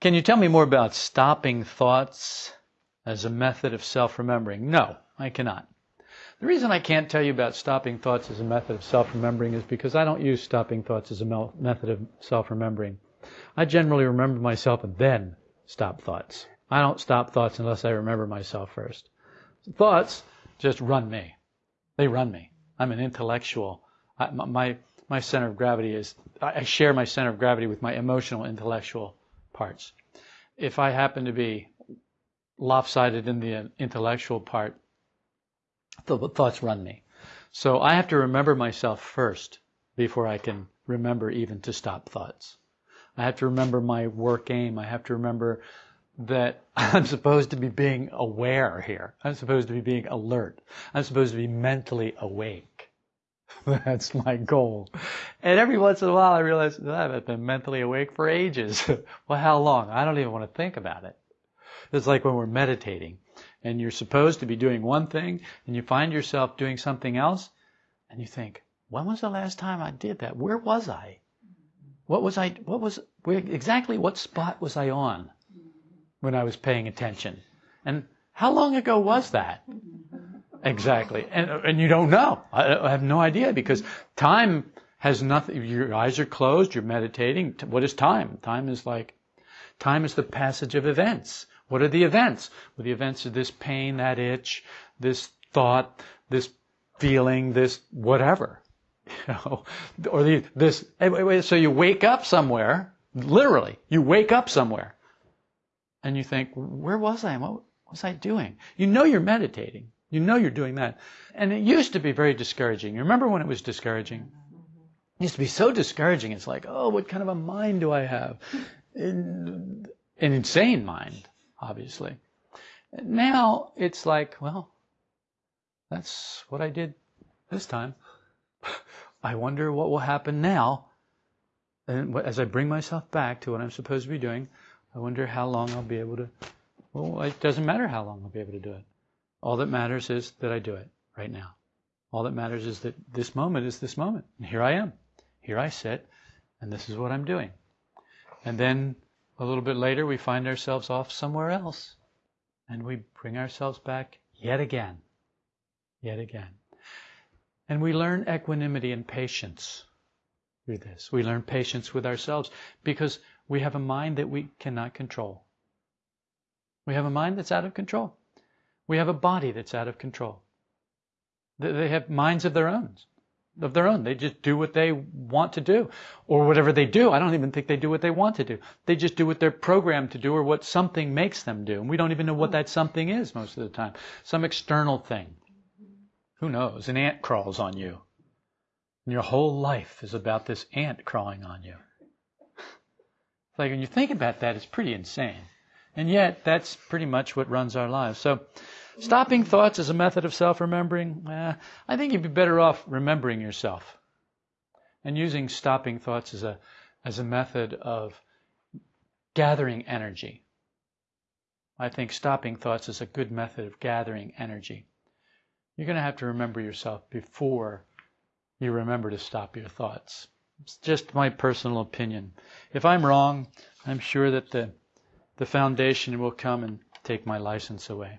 Can you tell me more about stopping thoughts as a method of self-remembering? No, I cannot. The reason I can't tell you about stopping thoughts as a method of self-remembering is because I don't use stopping thoughts as a method of self-remembering. I generally remember myself and then stop thoughts. I don't stop thoughts unless I remember myself first. Thoughts just run me. They run me. I'm an intellectual. I, my my center of gravity is I share my center of gravity with my emotional intellectual parts. If I happen to be lopsided in the intellectual part, the thoughts run me. So I have to remember myself first before I can remember even to stop thoughts. I have to remember my work aim. I have to remember that I'm supposed to be being aware here. I'm supposed to be being alert. I'm supposed to be mentally awake. That's my goal. And every once in a while I realize oh, I've been mentally awake for ages. well, how long? I don't even want to think about it. It's like when we're meditating and you're supposed to be doing one thing and you find yourself doing something else and you think, when was the last time I did that? Where was I? What was I, what was, where, exactly what spot was I on when I was paying attention? And how long ago was that? Exactly. And, and you don't know. I, I have no idea because time has nothing, your eyes are closed, you're meditating. What is time? Time is like, time is the passage of events. What are the events? Well, the events are this pain, that itch, this thought, this feeling, this whatever. You know, or the, this, so you wake up somewhere, literally, you wake up somewhere, and you think, where was I? What was I doing? You know you're meditating. You know you're doing that. And it used to be very discouraging. You remember when it was discouraging? It used to be so discouraging. It's like, oh, what kind of a mind do I have? An insane mind obviously. Now it's like, well, that's what I did this time. I wonder what will happen now. And as I bring myself back to what I'm supposed to be doing, I wonder how long I'll be able to. Well, it doesn't matter how long I'll be able to do it. All that matters is that I do it right now. All that matters is that this moment is this moment. And here I am. Here I sit, and this is what I'm doing. And then a little bit later, we find ourselves off somewhere else. And we bring ourselves back yet again. Yet again. And we learn equanimity and patience through this. We learn patience with ourselves because we have a mind that we cannot control. We have a mind that's out of control. We have a body that's out of control. They have minds of their own of their own. They just do what they want to do. Or whatever they do. I don't even think they do what they want to do. They just do what they're programmed to do or what something makes them do. And we don't even know what that something is most of the time. Some external thing. Who knows? An ant crawls on you. And your whole life is about this ant crawling on you. Like when you think about that, it's pretty insane. And yet, that's pretty much what runs our lives. So, Stopping thoughts is a method of self remembering. Eh, I think you'd be better off remembering yourself and using stopping thoughts as a, as a method of gathering energy. I think stopping thoughts is a good method of gathering energy. You're going to have to remember yourself before you remember to stop your thoughts. It's just my personal opinion. If I'm wrong, I'm sure that the, the foundation will come and take my license away.